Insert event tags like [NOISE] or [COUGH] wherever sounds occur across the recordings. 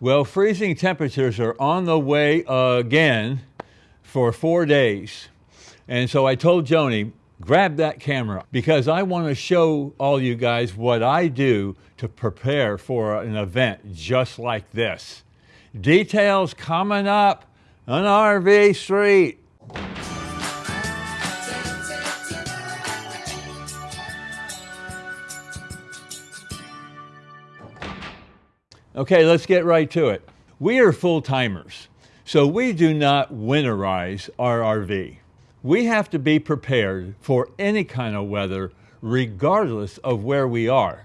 Well, freezing temperatures are on the way again for four days. And so I told Joni, grab that camera because I want to show all you guys what I do to prepare for an event just like this. Details coming up on RV Street. Okay, let's get right to it. We are full timers, so we do not winterize our RV. We have to be prepared for any kind of weather, regardless of where we are.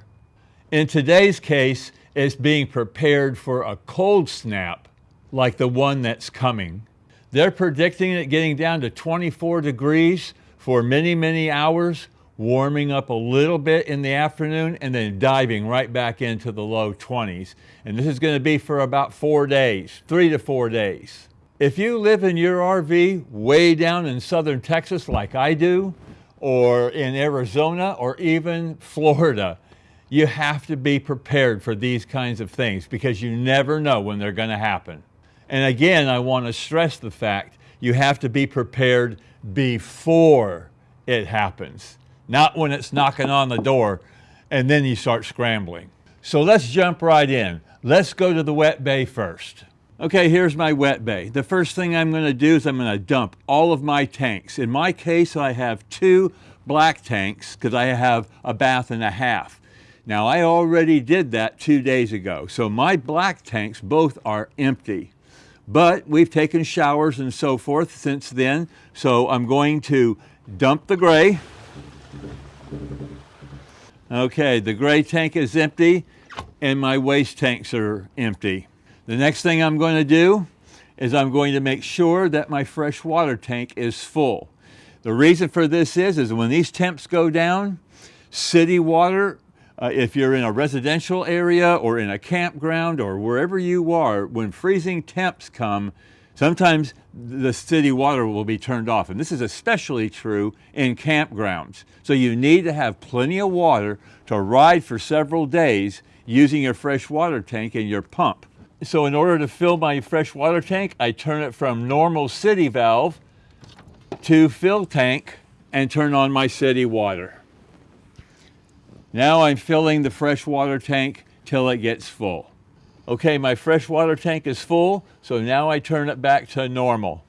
In today's case, it's being prepared for a cold snap like the one that's coming. They're predicting it getting down to 24 degrees for many, many hours warming up a little bit in the afternoon and then diving right back into the low 20s. And this is going to be for about four days, three to four days. If you live in your RV way down in southern Texas like I do, or in Arizona, or even Florida, you have to be prepared for these kinds of things because you never know when they're going to happen. And again, I want to stress the fact you have to be prepared before it happens not when it's knocking on the door and then you start scrambling. So let's jump right in. Let's go to the wet bay first. Okay, here's my wet bay. The first thing I'm going to do is I'm going to dump all of my tanks. In my case, I have two black tanks because I have a bath and a half. Now, I already did that two days ago, so my black tanks both are empty. But we've taken showers and so forth since then, so I'm going to dump the gray, Okay, the gray tank is empty and my waste tanks are empty. The next thing I'm going to do is I'm going to make sure that my fresh water tank is full. The reason for this is, is when these temps go down, city water, uh, if you're in a residential area or in a campground or wherever you are, when freezing temps come, Sometimes the city water will be turned off, and this is especially true in campgrounds. So you need to have plenty of water to ride for several days using your fresh water tank and your pump. So in order to fill my fresh water tank, I turn it from normal city valve to fill tank and turn on my city water. Now I'm filling the fresh water tank till it gets full. Okay, my freshwater tank is full, so now I turn it back to normal.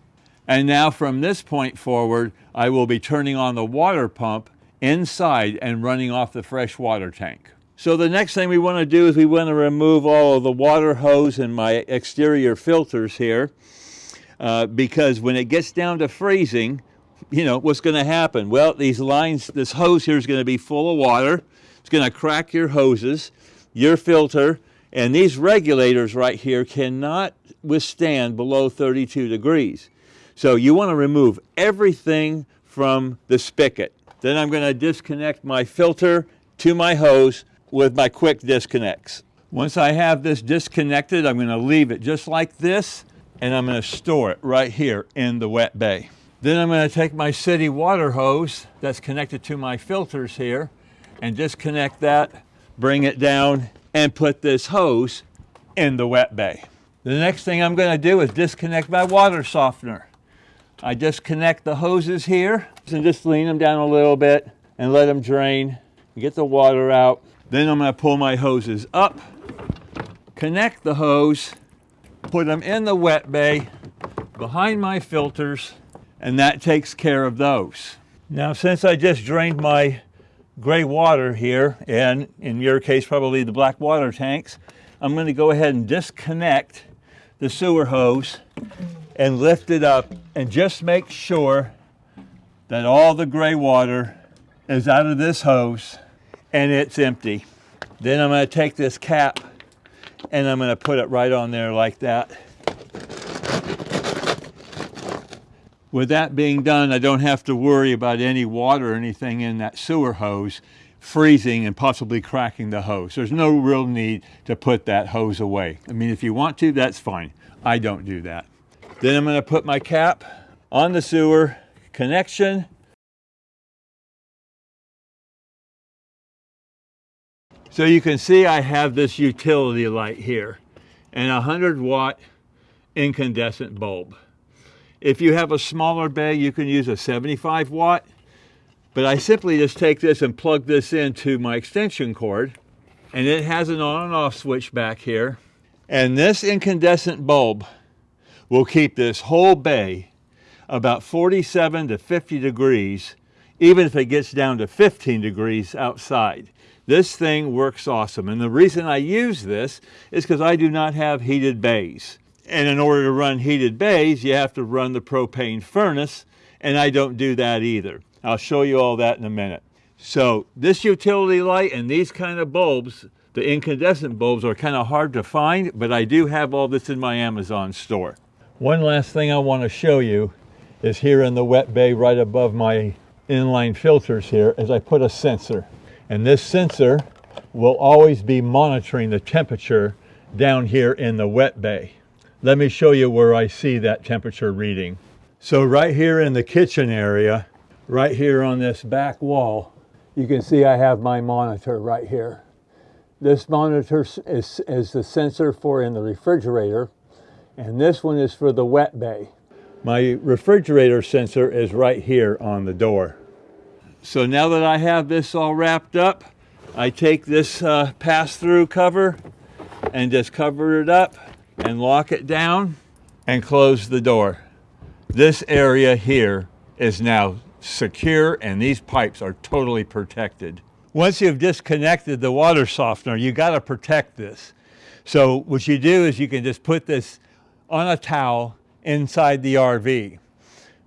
And now from this point forward, I will be turning on the water pump inside and running off the freshwater tank. So the next thing we want to do is we want to remove all of the water hose and my exterior filters here uh, because when it gets down to freezing, you know, what's going to happen? Well, these lines, this hose here is going to be full of water. It's going to crack your hoses, your filter, and these regulators right here cannot withstand below 32 degrees. So you want to remove everything from the spigot. Then I'm going to disconnect my filter to my hose with my quick disconnects. Once I have this disconnected, I'm going to leave it just like this, and I'm going to store it right here in the wet bay. Then I'm going to take my city water hose that's connected to my filters here and disconnect that, bring it down and put this hose in the wet bay. The next thing I'm going to do is disconnect my water softener. I disconnect the hoses here and just lean them down a little bit and let them drain, get the water out. Then I'm going to pull my hoses up, connect the hose, put them in the wet bay behind my filters, and that takes care of those. Now, since I just drained my gray water here, and in your case, probably the black water tanks, I'm going to go ahead and disconnect the sewer hose and lift it up and just make sure that all the gray water is out of this hose and it's empty. Then I'm going to take this cap and I'm going to put it right on there like that. With that being done, I don't have to worry about any water or anything in that sewer hose freezing and possibly cracking the hose. There's no real need to put that hose away. I mean, if you want to, that's fine. I don't do that. Then I'm going to put my cap on the sewer connection. So you can see I have this utility light here. and a 100 watt incandescent bulb. If you have a smaller bay, you can use a 75 watt, but I simply just take this and plug this into my extension cord, and it has an on and off switch back here. And this incandescent bulb will keep this whole bay about 47 to 50 degrees, even if it gets down to 15 degrees outside. This thing works awesome. And the reason I use this is because I do not have heated bays. And in order to run heated bays, you have to run the propane furnace, and I don't do that either. I'll show you all that in a minute. So this utility light and these kind of bulbs, the incandescent bulbs are kind of hard to find, but I do have all this in my Amazon store. One last thing I want to show you is here in the wet bay right above my inline filters here is I put a sensor. And this sensor will always be monitoring the temperature down here in the wet bay. Let me show you where I see that temperature reading. So right here in the kitchen area, right here on this back wall, you can see I have my monitor right here. This monitor is, is the sensor for in the refrigerator, and this one is for the wet bay. My refrigerator sensor is right here on the door. So now that I have this all wrapped up, I take this uh, pass-through cover and just cover it up and lock it down and close the door. This area here is now secure and these pipes are totally protected. Once you've disconnected the water softener, you got to protect this. So what you do is you can just put this on a towel inside the RV.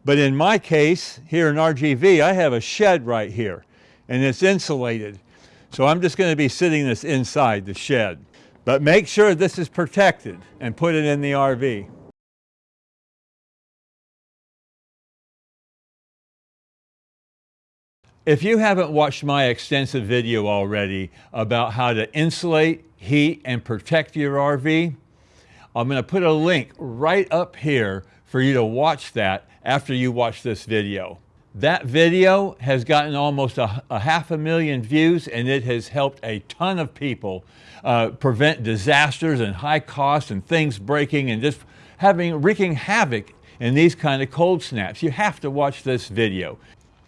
But in my case, here in RGV, I have a shed right here and it's insulated. So I'm just going to be sitting this inside the shed. But make sure this is protected and put it in the RV. If you haven't watched my extensive video already about how to insulate, heat, and protect your RV, I'm going to put a link right up here for you to watch that after you watch this video. That video has gotten almost a, a, half a million views and it has helped a ton of people uh, prevent disasters and high costs and things breaking and just having wreaking havoc in these kind of cold snaps. You have to watch this video.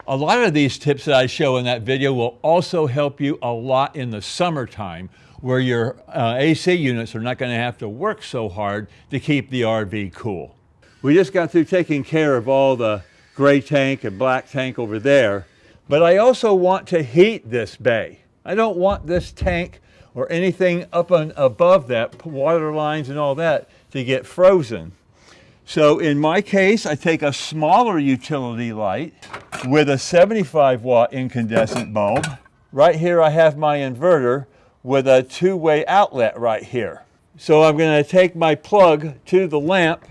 A lot of these tips that I show in that video will also help you a lot in the summertime where your uh, AC units are not going to have to work so hard to keep the RV cool. We just got through taking care of all the gray tank and black tank over there, but I also want to heat this bay. I don't want this tank or anything up and above that, water lines and all that, to get frozen. So in my case, I take a smaller utility light with a 75 watt incandescent bulb. Right here I have my inverter with a two-way outlet right here. So I'm going to take my plug to the lamp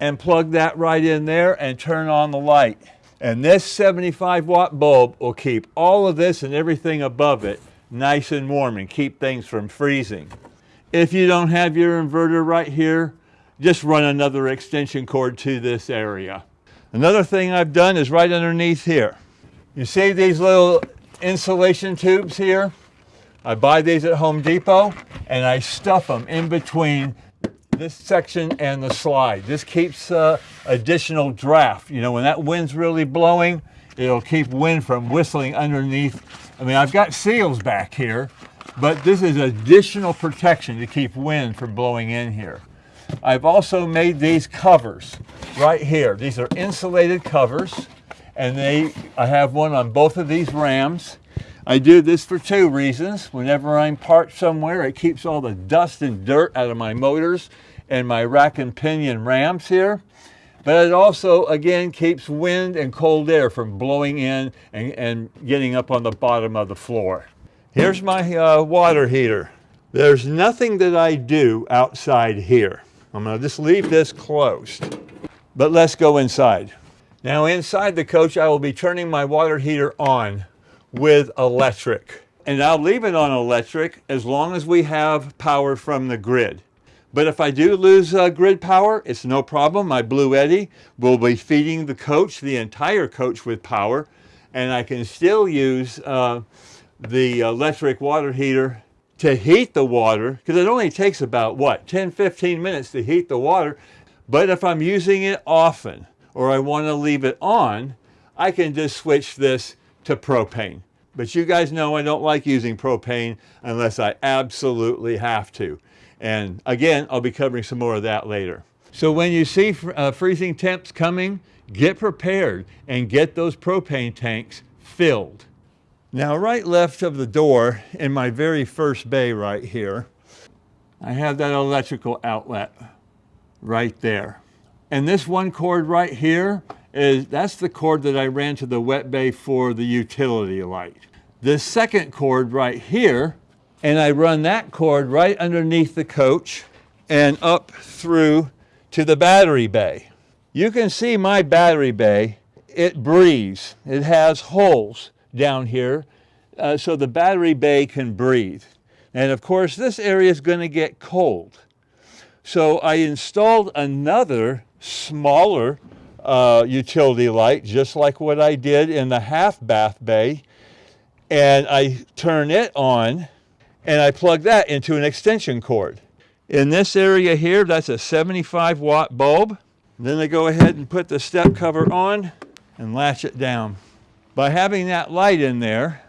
and plug that right in there and turn on the light. And this 75 watt bulb will keep all of this and everything above it nice and warm and keep things from freezing. If you don't have your inverter right here, just run another extension cord to this area. Another thing I've done is right underneath here. You see these little insulation tubes here? I buy these at Home Depot and I stuff them in between this section and the slide. This keeps uh, additional draft. You know, when that wind's really blowing, it'll keep wind from whistling underneath. I mean, I've got seals back here, but this is additional protection to keep wind from blowing in here. I've also made these covers right here. These are insulated covers, and they I have one on both of these rams. I do this for two reasons. Whenever I'm parked somewhere, it keeps all the dust and dirt out of my motors and my rack and pinion rams here. But it also, again, keeps wind and cold air from blowing in and, and getting up on the bottom of the floor. Here's my uh, water heater. There's nothing that I do outside here. I'm to just leave this closed. But let's go inside. Now inside the coach, I will be turning my water heater on with electric. And I'll leave it on electric as long as we have power from the grid. But if I do lose uh, grid power, it's no problem. My Bluetti will be feeding the coach, the entire coach with power, and I can still use uh, the electric water heater to heat the water, because it only takes about, what, 10, 15 minutes to heat the water. But if I'm using it often or I want to leave it on, I can just switch this to propane. But you guys know I don't like using propane unless I absolutely have to. And again, I'll be covering some more of that later. So when you see uh, freezing temps coming, get prepared and get those propane tanks filled. Now right left of the door in my very first bay right here, I have that electrical outlet right there. And this one cord right here is, that's the cord that I ran to the wet bay for the utility light. This second cord right here, and I run that cord right underneath the coach and up through to the battery bay. You can see my battery bay, it breathes. It has holes down here uh, so the battery bay can breathe. And of course, this area is going to get cold. So I installed another smaller uh, utility light, just like what I did in the half bath bay. And I turn it on and I plug that into an extension cord. In this area here, that's a 75 watt bulb. Then I go ahead and put the step cover on and latch it down. By having that light in there,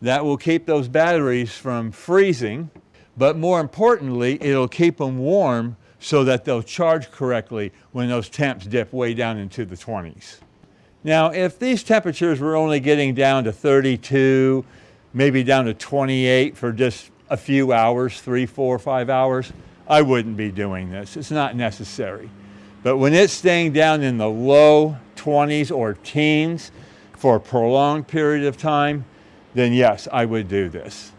that will keep those batteries from freezing, but more importantly, it'll keep them warm so that they'll charge correctly when those temps dip way down into the 20s. Now, if these temperatures were only getting down to 32, maybe down to 28 for just a few hours, three, four, five hours, I wouldn't be doing this. It's not necessary. But when it's staying down in the low 20s or teens for a prolonged period of time, then yes, I would do this.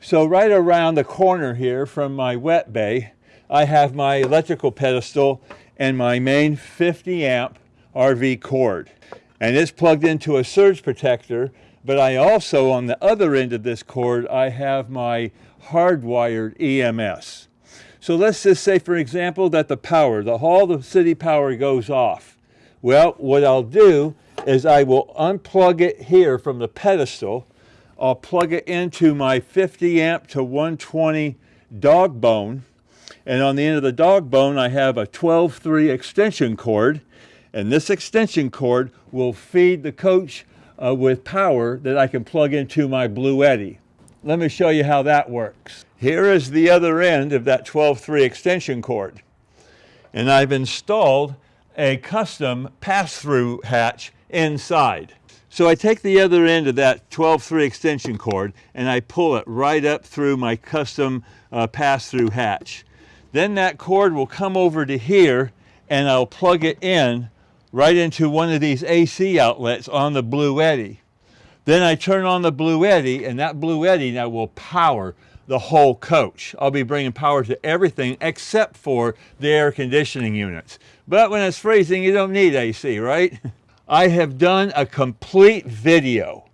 So right around the corner here from my wet bay, I have my electrical pedestal and my main 50 amp RV cord. And it's plugged into a surge protector but I also, on the other end of this cord, I have my hardwired EMS. So let's just say, for example, that the power, the all the city power goes off. Well, what I'll do is I will unplug it here from the pedestal. I'll plug it into my 50 amp to 120 dog bone. And on the end of the dog bone, I have a 12-3 extension cord. And this extension cord will feed the coach uh, with power that I can plug into my Bluetti. Let me show you how that works. Here is the other end of that 12.3 extension cord. And I've installed a custom pass-through hatch inside. So I take the other end of that 12-3 extension cord and I pull it right up through my custom uh, pass-through hatch. Then that cord will come over to here and I'll plug it in right into one of these AC outlets on the Bluetti. Then I turn on the Bluetti and that Bluetti now will power the whole coach. I'll be bringing power to everything except for the air conditioning units. But when it's freezing, you don't need AC, right? [LAUGHS] I have done a complete video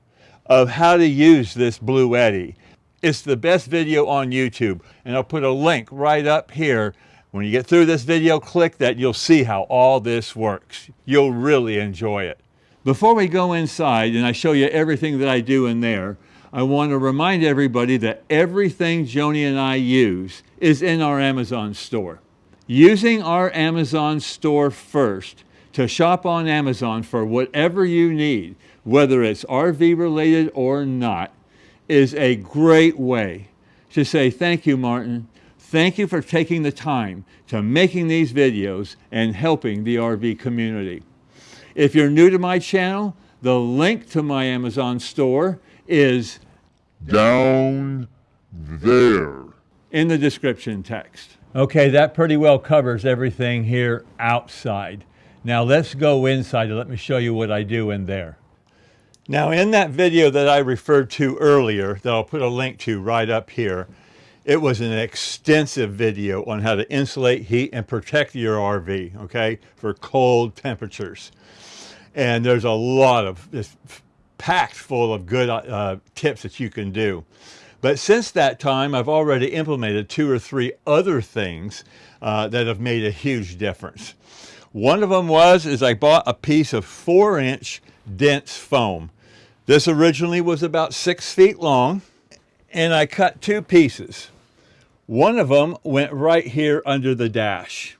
of how to use this Bluetti. It's the best video on YouTube, and I'll put a link right up here when you get through this video, click that. You'll see how all this works. You'll really enjoy it. Before we go inside and I show you everything that I do in there, I want to remind everybody that everything Joni and I use is in our Amazon store. Using our Amazon store first to shop on Amazon for whatever you need, whether it's RV related or not, is a great way to say, thank you, Martin. Thank you for taking the time to making these videos and helping the RV community. If you're new to my channel, the link to my Amazon store is down there in the description text. Okay, that pretty well covers everything here outside. Now let's go inside and let me show you what I do in there. Now in that video that I referred to earlier, that I'll put a link to right up here, it was an extensive video on how to insulate, heat, and protect your RV, okay, for cold temperatures. And there's a lot of, it's packed full of good uh, tips that you can do. But since that time, I've already implemented two or three other things uh, that have made a huge difference. One of them was, is I bought a piece of four inch dense foam. This originally was about six feet long, and I cut two pieces. One of them went right here under the dash.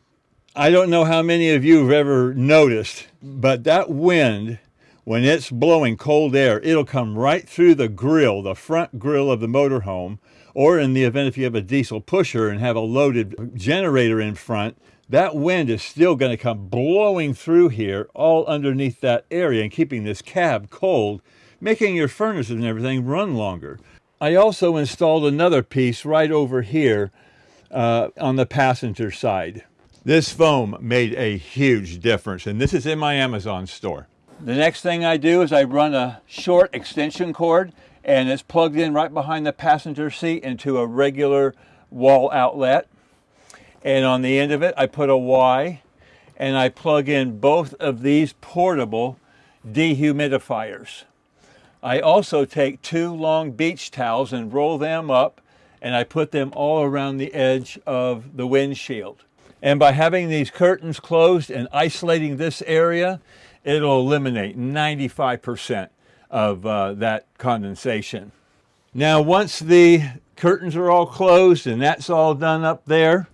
I don't know how many of you have ever noticed, but that wind, when it's blowing cold air, it'll come right through the grill, the front grill of the motorhome, or in the event if you have a diesel pusher and have a loaded generator in front, that wind is still going to come blowing through here all underneath that area and keeping this cab cold, making your furnaces and everything run longer. I also installed another piece right over here uh, on the passenger side. This foam made a huge difference, and this is in my Amazon store. The next thing I do is I run a short extension cord, and it's plugged in right behind the passenger seat into a regular wall outlet. And on the end of it, I put a Y, and I plug in both of these portable dehumidifiers. I also take two long beach towels and roll them up and I put them all around the edge of the windshield. And by having these curtains closed and isolating this area, it'll eliminate 95% of uh, that condensation. Now, once the curtains are all closed and that's all done up there,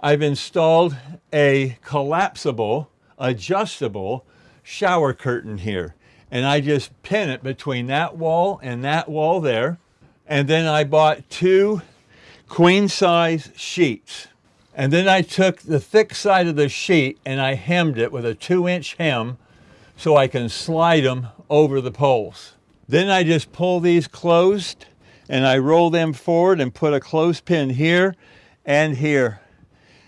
I've installed a collapsible, adjustable shower curtain here and I just pin it between that wall and that wall there. And then I bought two queen size sheets. And then I took the thick side of the sheet and I hemmed it with a two inch hem so I can slide them over the poles. Then I just pull these closed and I roll them forward and put a clothespin here and here.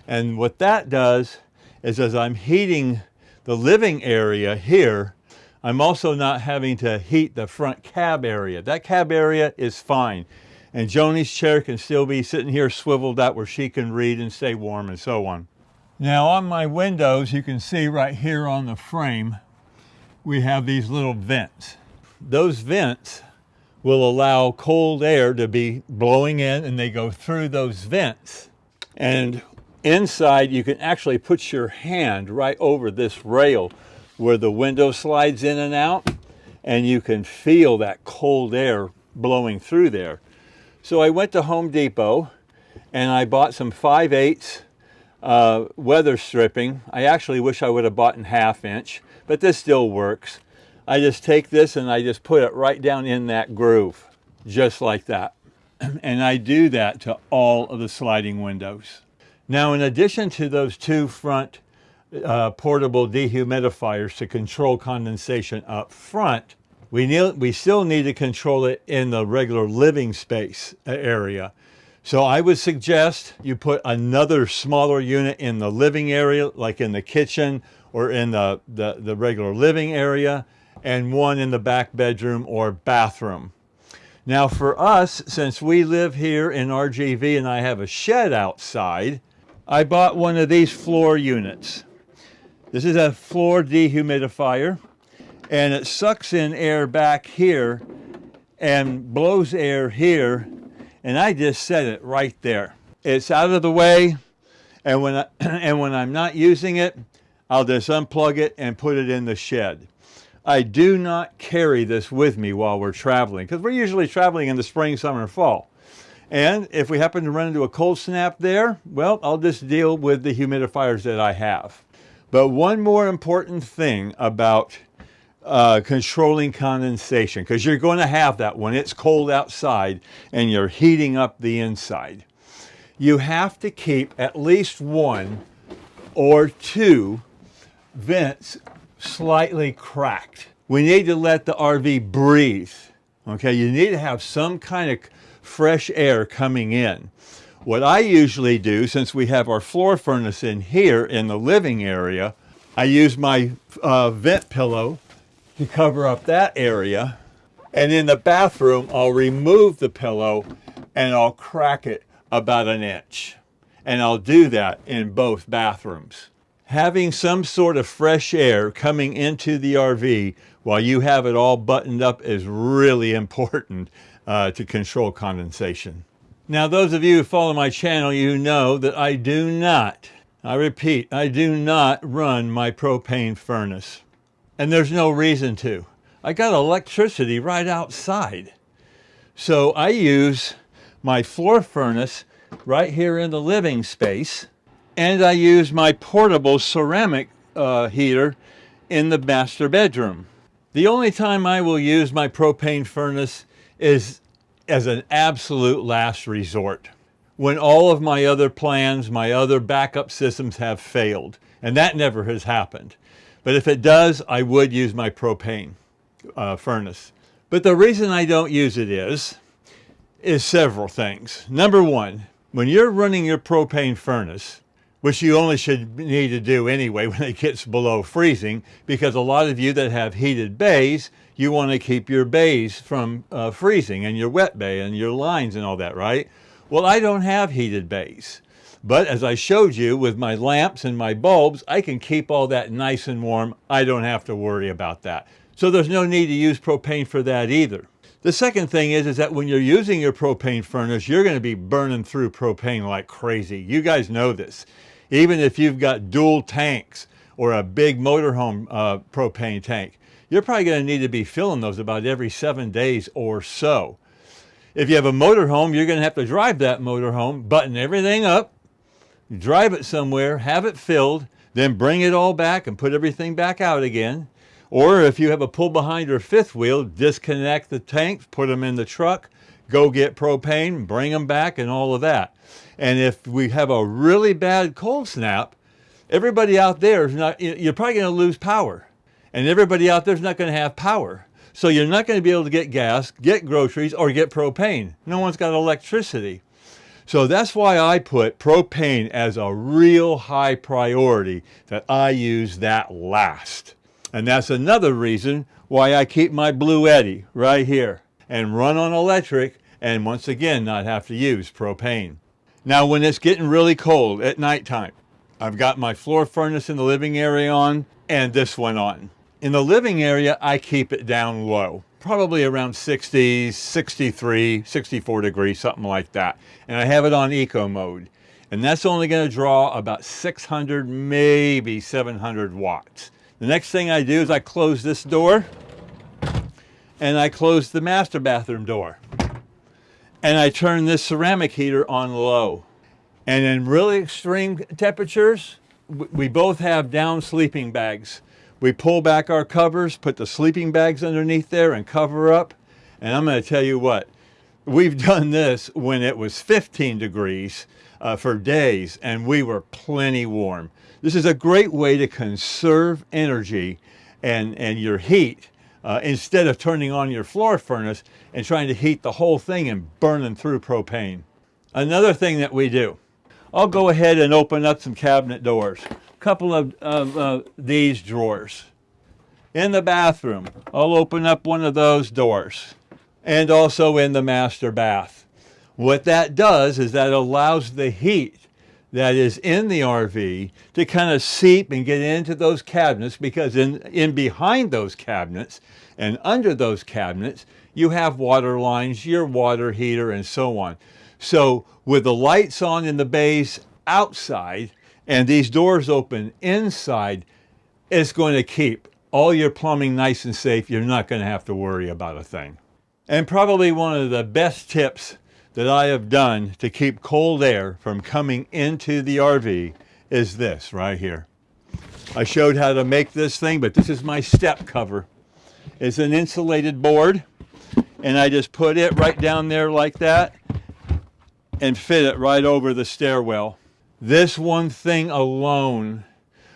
And what that does is as I'm heating the living area here, I'm also not having to heat the front cab area. That cab area is fine. And Joni's chair can still be sitting here swiveled out where she can read and stay warm and so on. Now on my windows, you can see right here on the frame, we have these little vents. Those vents will allow cold air to be blowing in and they go through those vents. And inside, you can actually put your hand right over this rail where the window slides in and out and you can feel that cold air blowing through there. So I went to Home Depot and I bought some 5 8 uh, weather stripping. I actually wish I would have bought in half inch, but this still works. I just take this and I just put it right down in that groove, just like that. [CLEARS THROAT] And I do that to all of the sliding windows. Now, in addition to those two front uh, portable dehumidifiers to control condensation up front, we, need, we still need to control it in the regular living space uh, area. So I would suggest you put another smaller unit in the living area, like in the kitchen or in the, the, the regular living area, and one in the back bedroom or bathroom. Now for us, since we live here in RGV and I have a shed outside, I bought one of these floor units. This is a floor dehumidifier and it sucks in air back here and blows air here and I just set it right there. It's out of the way and when, I, [CLEARS THROAT] and when I'm not using it, I'll just unplug it and put it in the shed. I do not carry this with me while we're traveling because we're usually traveling in the spring, summer, and fall. And if we happen to run into a cold snap there, well, I'll just deal with the humidifiers that I have. But one more important thing about uh, controlling condensation, because you're going to have that when it's cold outside and you're heating up the inside. You have to keep at least one or two vents slightly cracked. We need to let the RV breathe. Okay, you need to have some kind of fresh air coming in. What I usually do, since we have our floor furnace in here in the living area, I use my uh, vent pillow to cover up that area. And in the bathroom, I'll remove the pillow and I'll crack it about an inch. And I'll do that in both bathrooms. Having some sort of fresh air coming into the RV while you have it all buttoned up is really important uh, to control condensation. Now, those of you who follow my channel, you know that I do not, I repeat, I do not run my propane furnace. And there's no reason to. I got electricity right outside. So I use my floor furnace right here in the living space, and I use my portable ceramic uh, heater in the master bedroom. The only time I will use my propane furnace is as an absolute last resort. When all of my other plans, my other backup systems have failed. And that never has happened. But if it does, I would use my propane uh, furnace. But the reason I don't use it is, is several things. Number one, when you're running your propane furnace, which you only should need to do anyway [LAUGHS] when it gets below freezing, because a lot of you that have heated bays, you want to keep your bays from uh, freezing and your wet bay and your lines and all that, right? Well, I don't have heated bays. But as I showed you with my lamps and my bulbs, I can keep all that nice and warm. I don't have to worry about that. So there's no need to use propane for that either. The second thing is, is that when you're using your propane furnace, you're going to be burning through propane like crazy. You guys know this. Even if you've got dual tanks or a big motorhome uh, propane tank, you're probably going to need to be filling those about every seven days or so. If you have a motorhome, you're going to have to drive that motorhome, button everything up, drive it somewhere, have it filled, then bring it all back and put everything back out again. Or if you have a pull behind or fifth wheel, disconnect the tanks, put them in the truck, go get propane, bring them back and all of that. And if we have a really bad cold snap, everybody out there is not, you're probably going to lose power. And everybody out there is not going to have power. So you're not going to be able to get gas, get groceries, or get propane. No one's got electricity. So that's why I put propane as a real high priority that I use that last. And that's another reason why I keep my Bluetti right here and run on electric and once again not have to use propane. Now when it's getting really cold at nighttime, I've got my floor furnace in the living area on and this one on. In the living area, I keep it down low, probably around 60, 63, 64 degrees, something like that. And I have it on eco mode. And that's only going to draw about 600, maybe 700 watts. The next thing I do is I close this door and I close the master bathroom door. And I turn this ceramic heater on low. And in really extreme temperatures, we both have down sleeping bags. We pull back our covers, put the sleeping bags underneath there and cover up. And I'm going to tell you what, we've done this when it was 15 degrees uh, for days and we were plenty warm. This is a great way to conserve energy and, and your heat uh, instead of turning on your floor furnace and trying to heat the whole thing and burning through propane. Another thing that we do, I'll go ahead and open up some cabinet doors couple of, of uh, these drawers. In the bathroom, I'll open up one of those doors and also in the master bath. What that does is that allows the heat that is in the RV to kind of seep and get into those cabinets because in, in behind those cabinets and under those cabinets, you have water lines, your water heater, and so on. So with the lights on in the bays outside, and these doors open inside, it's going to keep all your plumbing nice and safe. You're not going to have to worry about a thing. And probably one of the best tips that I have done to keep cold air from coming into the RV is this right here. I showed how to make this thing, but this is my step cover. It's an insulated board, and I just put it right down there like that and fit it right over the stairwell. This one thing alone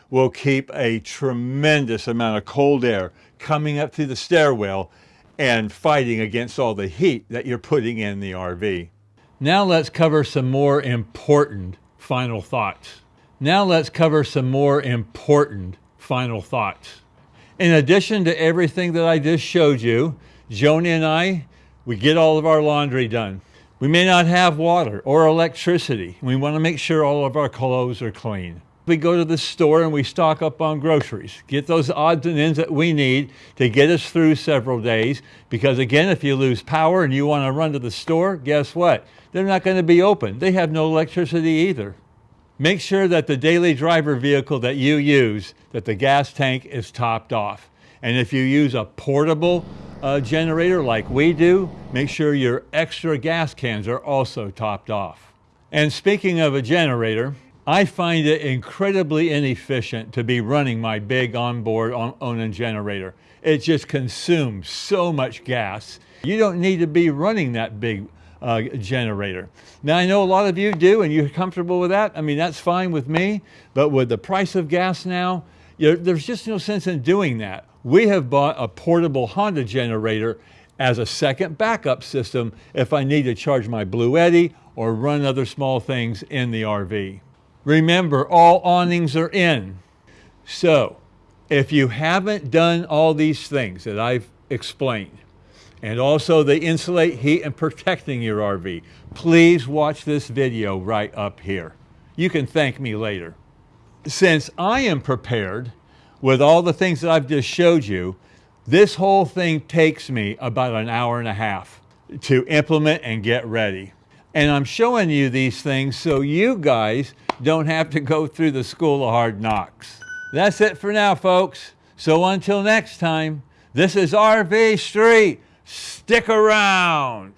will keep a tremendous amount of cold air coming up through the stairwell and fighting against all the heat that you're putting in the RV. Now let's cover some more important final thoughts. Now let's cover some more important final thoughts. In addition to everything that I just showed you, Joni and I, we get all of our laundry done. We may not have water or electricity. We want to make sure all of our clothes are clean. We go to the store and we stock up on groceries, get those odds and ends that we need to get us through several days. Because again, if you lose power and you want to run to the store, guess what? They're not going to be open. They have no electricity either. Make sure that the daily driver vehicle that you use, that the gas tank is topped off. And if you use a portable uh, generator like we do, make sure your extra gas cans are also topped off. And speaking of a generator, I find it incredibly inefficient to be running my big onboard on Onan generator. It just consumes so much gas. You don't need to be running that big uh, generator. Now, I know a lot of you do, and you're comfortable with that. I mean, that's fine with me. But with the price of gas now, there's just no sense in doing that. We have bought a portable Honda generator as a second backup system if I need to charge my Blue Bluetti or run other small things in the RV. Remember, all awnings are in. So, if you haven't done all these things that I've explained, and also they insulate heat and protecting your RV, please watch this video right up here. You can thank me later. Since I am prepared with all the things that I've just showed you, this whole thing takes me about an hour and a half to implement and get ready. And I'm showing you these things so you guys don't have to go through the school of hard knocks. That's it for now, folks. So until next time, this is RV Street. Stick around.